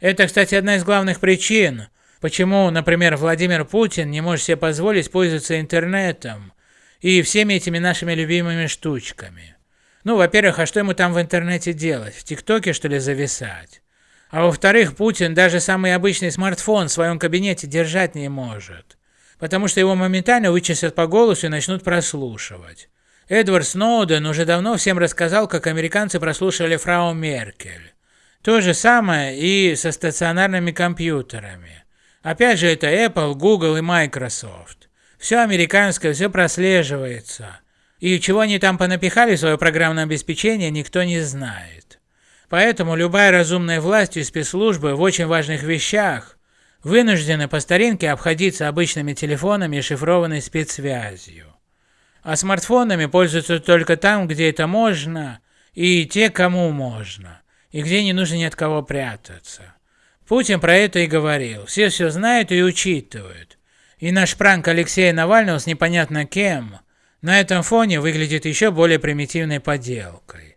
Это, кстати, одна из главных причин, почему, например, Владимир Путин не может себе позволить пользоваться интернетом и всеми этими нашими любимыми штучками. Ну, во-первых, а что ему там в интернете делать? В ТикТоке, что ли, зависать? А во-вторых, Путин даже самый обычный смартфон в своем кабинете держать не может, потому что его моментально вычислят по голосу и начнут прослушивать. Эдвард Сноуден уже давно всем рассказал, как американцы прослушивали фрау Меркель. То же самое и со стационарными компьютерами. Опять же, это Apple, Google и Microsoft. Все американское, все прослеживается. И чего они там понапихали свое программное обеспечение, никто не знает. Поэтому любая разумная власть и спецслужбы в очень важных вещах вынуждены по старинке обходиться обычными телефонами и шифрованной спецсвязью. А смартфонами пользуются только там, где это можно, и те, кому можно, и где не нужно ни от кого прятаться. Путин про это и говорил. Все все знают и учитывают. И наш пранк Алексея Навального с непонятно кем – на этом фоне выглядит еще более примитивной подделкой.